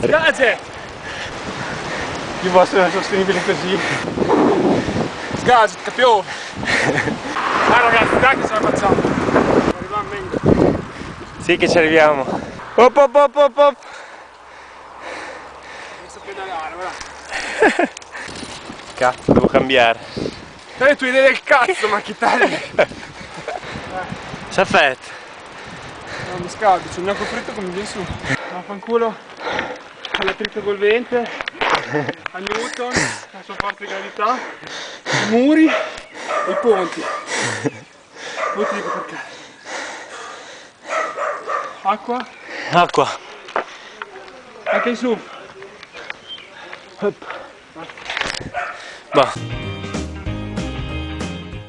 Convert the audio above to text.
Gadget! Più vostro sostenibile così. Gadget, capione! Ah ragazzi, dai che ce la facciamo! Arriviamo meglio. Sì che ci arriviamo. Op op op op op. A pedalare, guarda. Cazzo, devo cambiare. Dai tue idee del cazzo, ma che tagli! Saffet. No, mi scaldo, c'è il gnocco fritto come viene su. Vaffanculo all'attrito col vente, a Newton, la sua forza di gravità, i muri e i ponti. Poi ti dico perché. Acqua, Acqua. anche in su. Bah.